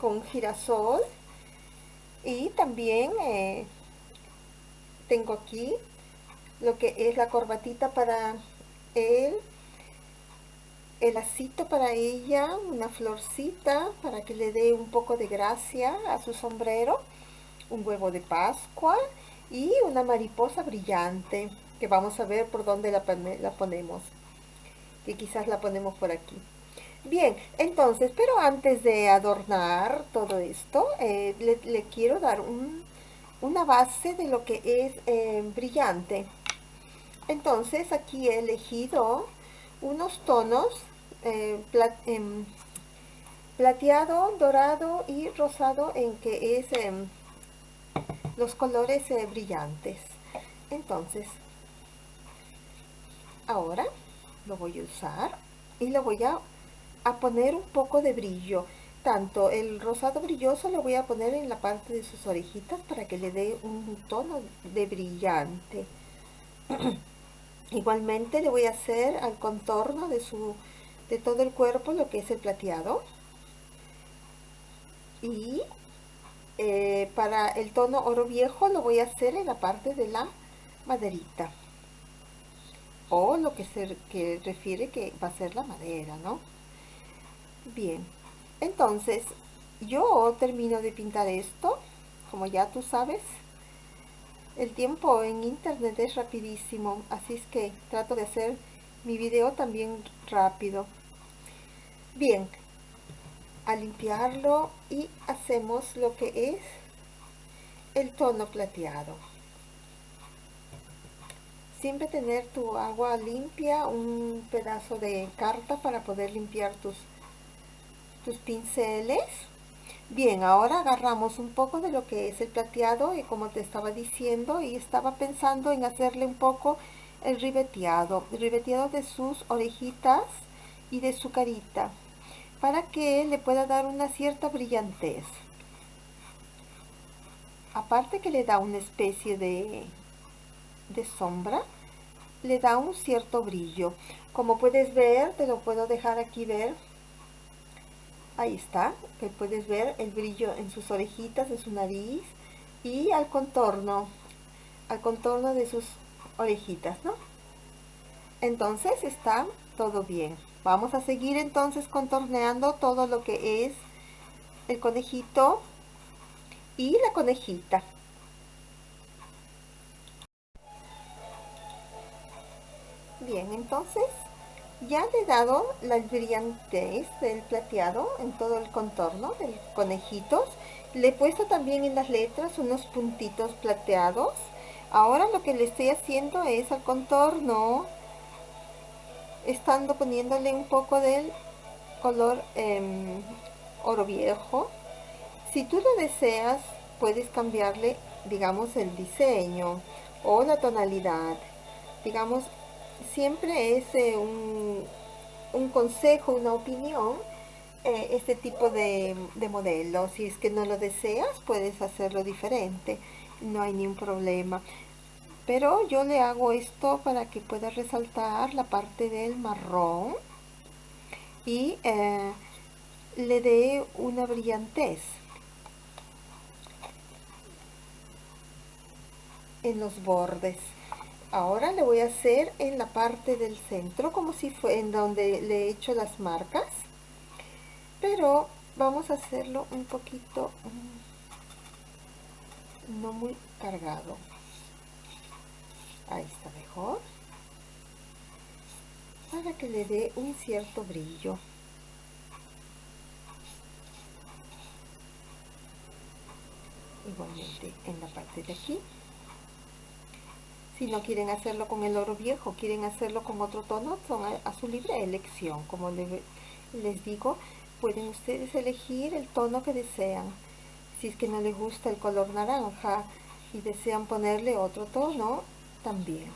con girasol. Y también eh, tengo aquí lo que es la corbatita para él el lacito para ella, una florcita para que le dé un poco de gracia a su sombrero, un huevo de pascua y una mariposa brillante que vamos a ver por dónde la, la ponemos, que quizás la ponemos por aquí. Bien, entonces, pero antes de adornar todo esto, eh, le, quiero dar una base de lo que es eh, brillante. Entonces, aquí he elegido unos tonos eh, em, plateado, dorado y rosado en que es em, los colores brillantes. Entonces, ahora lo voy a usar y lo voy a, a poner un poco de brillo. Tanto el rosado brilloso lo voy a poner en la parte de sus orejitas para que le dé un tono de brillante. Igualmente le voy a hacer al contorno de, su, de todo el cuerpo lo que es el plateado. Y eh, para el tono oro viejo lo voy a hacer en la parte de la maderita. O lo que se que refiere que va a ser la madera, ¿no? Bien, entonces yo termino de pintar esto, como ya tú sabes, el tiempo en internet es rapidísimo, así es que trato de hacer mi video también rápido. Bien, a limpiarlo y hacemos lo que es el tono plateado. Siempre tener tu agua limpia, un pedazo de carta para poder limpiar tus, tus pinceles Bien, ahora agarramos un poco de lo que es el plateado y como te estaba diciendo y estaba pensando en hacerle un poco el ribeteado, el ribeteado de sus orejitas y de su carita para que le pueda dar una cierta brillantez. Aparte que le da una especie de, de sombra, le da un cierto brillo. Como puedes ver, te lo puedo dejar aquí ver, ahí está, que puedes ver el brillo en sus orejitas, en su nariz y al contorno, al contorno de sus orejitas, ¿no? Entonces está todo bien. Vamos a seguir entonces contorneando todo lo que es el conejito y la conejita. Bien, entonces ya le he dado la brillantez del plateado en todo el contorno de conejitos. Le he puesto también en las letras unos puntitos plateados. Ahora lo que le estoy haciendo es al contorno, estando poniéndole un poco del color em, oro viejo. Si tú lo deseas, puedes cambiarle, digamos, el diseño o la tonalidad. Digamos, siempre es eh, un, consejo, una opinión, eh, este tipo de, de modelo. Si es que no lo deseas, puedes hacerlo diferente, no hay ningún problema. Pero yo le hago esto para que pueda resaltar la parte del marrón y eh, le dé una brillantez. en los bordes ahora le voy a hacer en la parte del centro como si fue en donde le he hecho las marcas. Pero vamos a hacerlo un poquito mm, no muy cargado. Ahí está mejor. Para que le dé un cierto brillo. Igualmente en la parte de aquí si no quieren hacerlo con el oro viejo, quieren hacerlo con otro tono, son a, su libre elección. Como les digo, pueden ustedes elegir el tono que desean. Si es que no les gusta el color naranja y desean ponerle otro tono, también.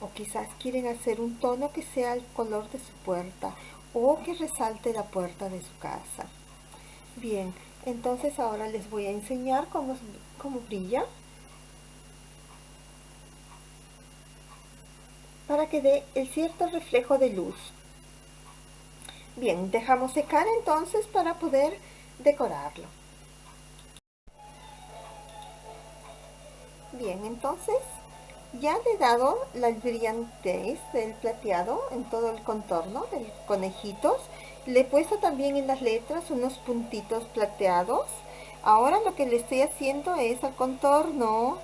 O quizás quieren hacer un tono que sea el color de su puerta o que resalte la puerta de su casa. Bien, entonces ahora les voy a enseñar cómo, cómo brilla para que dé el cierto reflejo de luz bien dejamos secar entonces para poder decorarlo bien entonces ya le he dado la brillantez del plateado en todo el contorno de conejitos. Le he puesto también en las letras unos puntitos plateados. Ahora lo que le estoy haciendo es al contorno,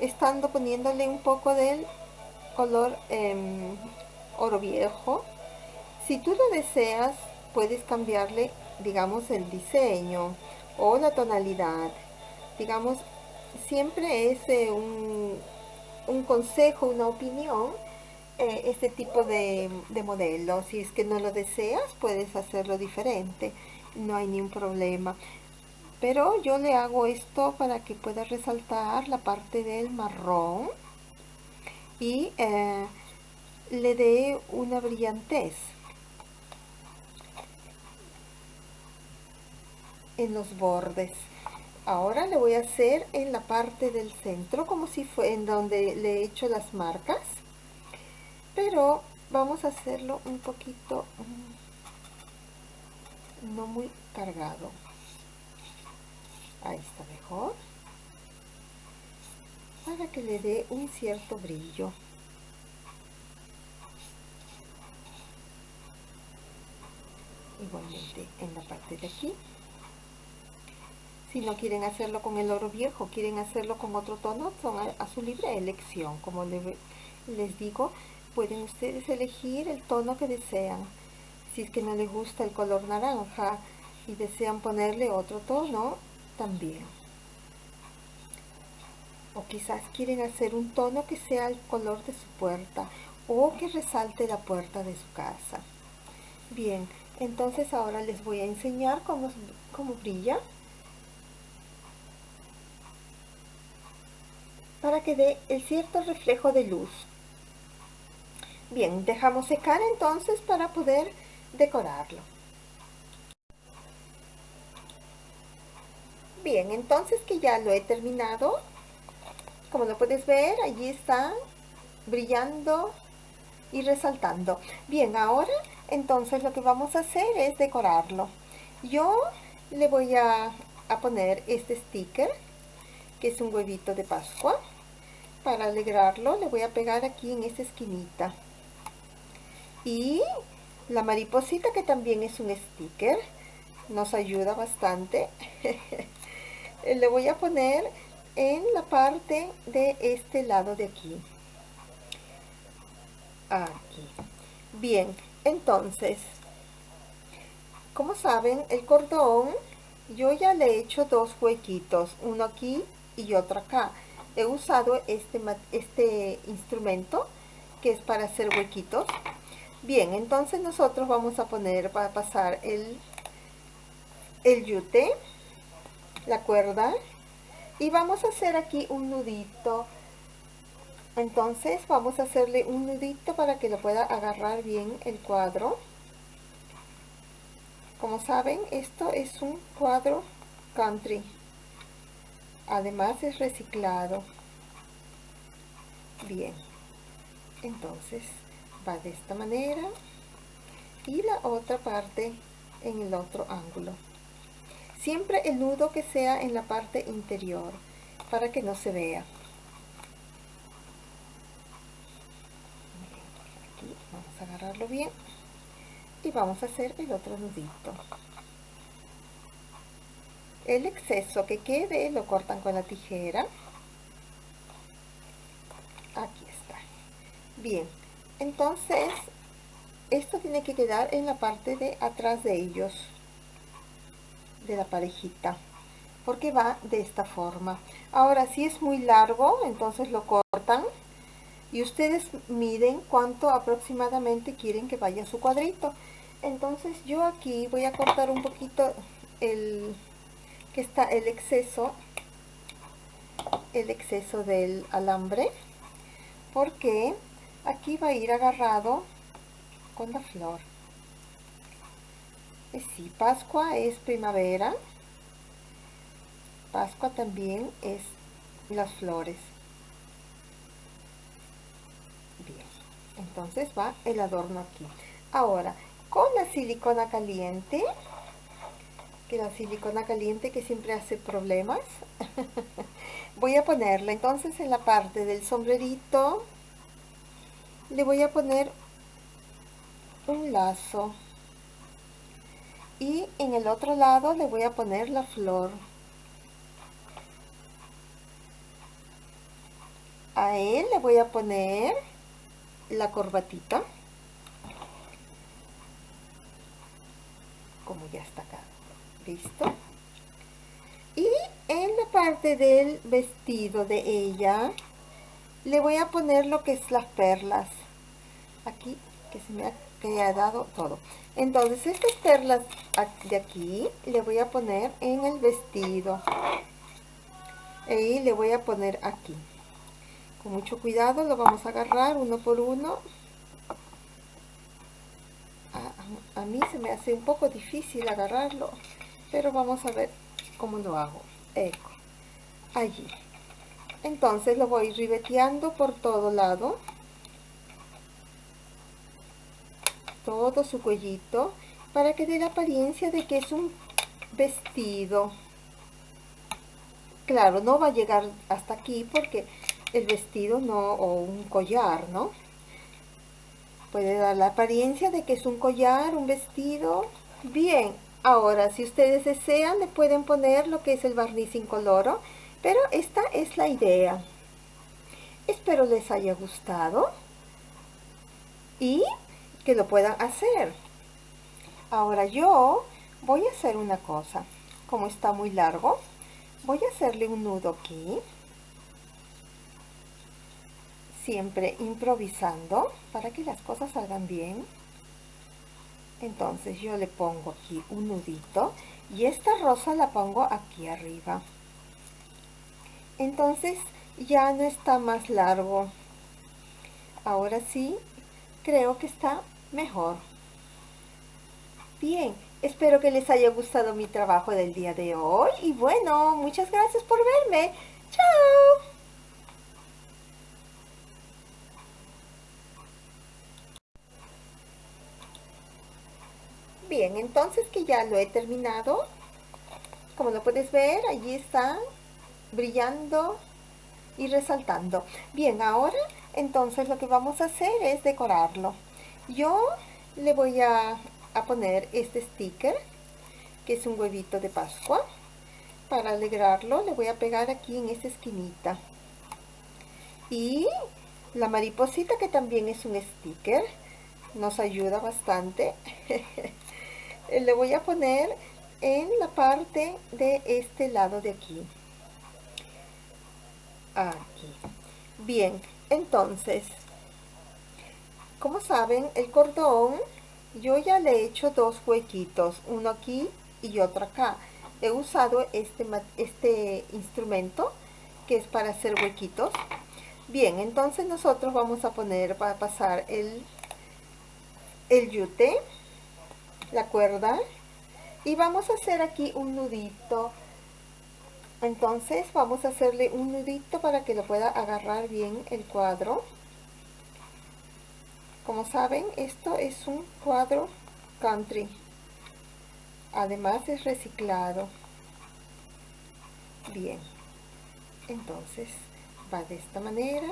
estando poniéndole un poco del color em, oro viejo. Si tú lo deseas, puedes cambiarle, digamos, el diseño o la tonalidad. Digamos, siempre es eh, un, consejo, una opinión, eh, este tipo de, de modelo. Si es que no lo deseas, puedes hacerlo diferente, no hay ningún problema. Pero yo le hago esto para que pueda resaltar la parte del marrón y eh, le dé una brillantez. en los bordes. Ahora le voy a hacer en la parte del centro como si fue en donde le he hecho las marcas. Pero vamos a hacerlo un poquito mm, no muy cargado. Ahí está mejor para que le dé un cierto brillo igualmente en la parte de aquí si no quieren hacerlo con el oro viejo, quieren hacerlo con otro tono, son a, su libre elección. Como les digo, pueden ustedes elegir el tono que desean. Si es que no les gusta el color naranja y desean ponerle otro tono, también. O quizás quieren hacer un tono que sea el color de su puerta o que resalte la puerta de su casa. Bien, entonces ahora les voy a enseñar cómo, cómo brilla. para que dé el cierto reflejo de luz. Bien, dejamos secar entonces para poder decorarlo. Bien, entonces que ya lo he terminado, como lo puedes ver, allí está brillando y resaltando. Bien, ahora entonces lo que vamos a hacer es decorarlo. Yo le voy a, a poner este sticker que es un huevito de pascua para alegrarlo le voy a pegar aquí en esta esquinita y la mariposita que también es un sticker nos ayuda bastante le voy a poner en la parte de este lado de aquí aquí bien entonces como saben el cordón yo ya le he hecho dos huequitos uno aquí y otro acá. He usado este, este instrumento que es para hacer huequitos. Bien, entonces nosotros vamos a poner, para pasar el, el yute, la cuerda, y vamos a hacer aquí un nudito. Entonces vamos a hacerle un nudito para que lo pueda agarrar bien el cuadro. Como saben, esto es un cuadro country. Además es reciclado. Bien. Entonces va de esta manera. Y la otra parte en el otro ángulo siempre el nudo que sea en la parte interior para que no se vea. Aquí vamos a agarrarlo bien. Y vamos a hacer el otro nudito. El exceso que quede lo cortan con la tijera. Aquí está. Bien entonces esto tiene que quedar en la parte de atrás de ellos de la parejita porque va de esta forma. Ahora si es muy largo entonces lo cortan y ustedes miden cuánto aproximadamente quieren que vaya su cuadrito. Entonces yo aquí voy a cortar un poquito el está el exceso el exceso del alambre porque aquí va a ir agarrado con la flor sí, Pascua es primavera. Pascua también es las flores. Bien, entonces va el adorno aquí. Ahora, con la silicona caliente, que la silicona caliente que siempre hace problemas, voy a ponerla entonces en la parte del sombrerito, le voy a poner un lazo y en el otro lado le voy a poner la flor. A él le voy a poner la corbatita. Como ya está acá listo y en la parte del vestido de ella le voy a poner lo que es las perlas. Aquí que se me ha, que ha dado todo entonces estas perlas de aquí le voy a poner en el vestido. Y le voy a poner aquí. Con mucho cuidado lo vamos a agarrar uno por uno. A, mí se me hace un poco difícil agarrarlo pero vamos a ver cómo lo hago. Eco. Allí. Entonces lo voy ribeteando por todo lado todo su cuellito para que dé la apariencia de que es un vestido. Claro no va a llegar hasta aquí porque el vestido no o un collar no puede dar la apariencia de que es un collar un vestido. Bien ahora si ustedes desean le pueden poner lo que es el barniz incoloro pero esta es la idea. Espero les haya gustado. Y que lo puedan hacer. Ahora yo voy a hacer una cosa. Como está muy largo voy a hacerle un nudo aquí. Siempre improvisando para que las cosas salgan bien. Entonces yo le pongo aquí un nudito y esta rosa la pongo aquí arriba. Entonces ya no está más largo. Ahora sí creo que está mejor. Bien espero que les haya gustado mi trabajo del día de hoy y bueno muchas gracias por verme. Chao. Bien, entonces que ya lo he terminado, como lo puedes ver, allí está brillando y resaltando. Bien, ahora entonces lo que vamos a hacer es decorarlo. Yo le voy a, poner este sticker, que es un huevito de Pascua. Para alegrarlo le voy a pegar aquí en esta esquinita. Y la mariposita que también es un sticker, nos ayuda bastante. Le voy a poner en la parte de este lado de aquí aquí bien entonces como saben el cordón yo ya le he hecho dos huequitos uno aquí y otro acá. He usado este este instrumento que es para hacer huequitos. Bien entonces nosotros vamos a poner para pasar el el yute la cuerda y vamos a hacer aquí un nudito entonces vamos a hacerle un nudito para que lo pueda agarrar bien el cuadro. Como saben esto es un cuadro country. Además es reciclado. Bien. Entonces va de esta manera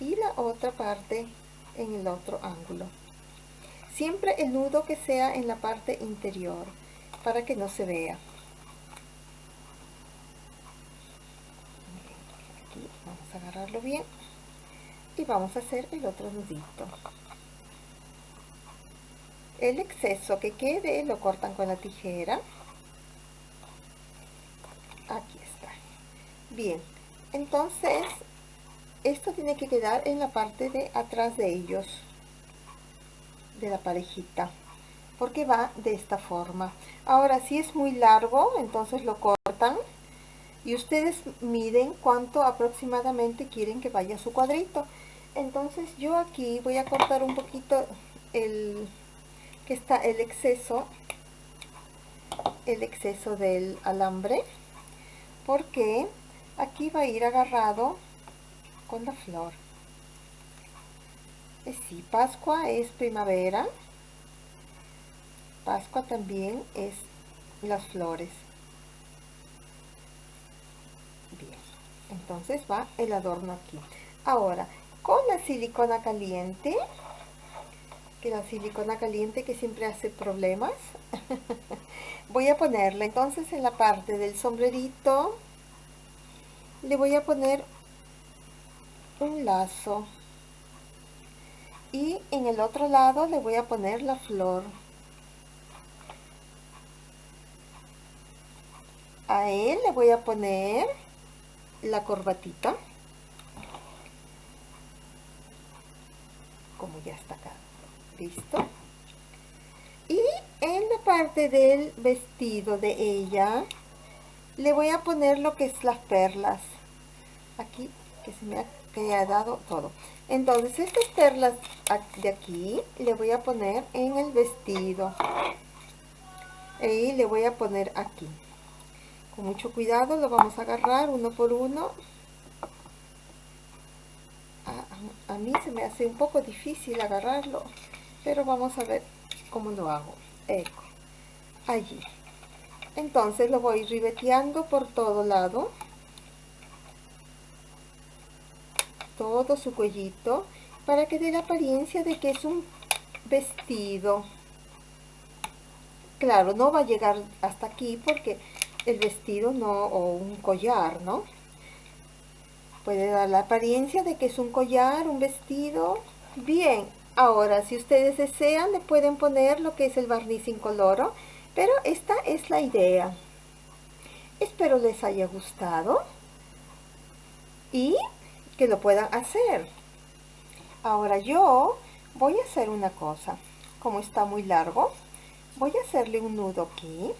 y la otra parte en el otro ángulo. Siempre el nudo que sea en la parte interior, para que no se vea. Aquí vamos agarrarlo bien y vamos a hacer el otro nudito. El exceso que quede lo cortan con la tijera. Aquí está. Bien, entonces esto tiene que quedar en la parte de atrás de ellos de la parejita porque va de esta forma ahora si es muy largo entonces lo cortan y ustedes miden cuánto aproximadamente quieren que vaya su cuadrito entonces yo aquí voy a cortar un poquito el, que está el exceso, el exceso del alambre, porque aquí va a ir agarrado con la flor. Sí, Pascua es primavera, Pascua también es las flores. Bien, entonces va el adorno aquí. Ahora, con la silicona caliente, que la silicona caliente que siempre hace problemas, voy a ponerle entonces en la parte del sombrerito, le voy a poner un lazo y en el otro lado le voy a poner la flor. A él le voy a poner la corbatita. Como ya está acá. ¿Listo? Y en la parte del vestido de ella, le voy a poner lo que es las perlas. Aquí, que se me ha quedado todo. Entonces, estas perlas de aquí, le voy a poner en el vestido. Y le voy a poner aquí. Con mucho cuidado lo vamos a agarrar uno por uno. A, mí se me hace un poco difícil agarrarlo, pero vamos a ver cómo lo hago. Eco, allí. Entonces lo voy ribeteando por todo lado. Todo su cuellito para que dé la apariencia de que es un vestido. Claro, no va a llegar hasta aquí porque el vestido no, o un collar, ¿no? Puede dar la apariencia de que es un collar, un vestido. Bien, ahora si ustedes desean le pueden poner lo que es el barniz incoloro, pero esta es la idea. Espero les haya gustado y que lo puedan hacer. Ahora yo voy a hacer una cosa. Como está muy largo, voy a hacerle un nudo aquí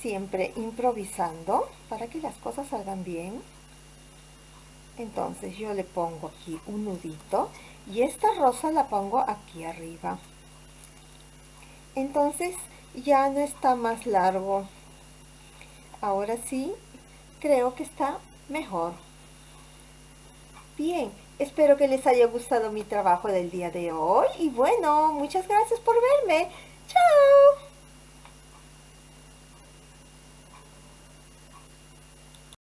siempre improvisando para que las cosas salgan bien. Entonces yo le pongo aquí un nudito y esta rosa la pongo aquí arriba. Entonces ya no está más largo. Ahora sí, creo que está mejor. Bien, espero que les haya gustado mi trabajo del día de hoy. Y bueno, muchas gracias por verme. ¡Chao!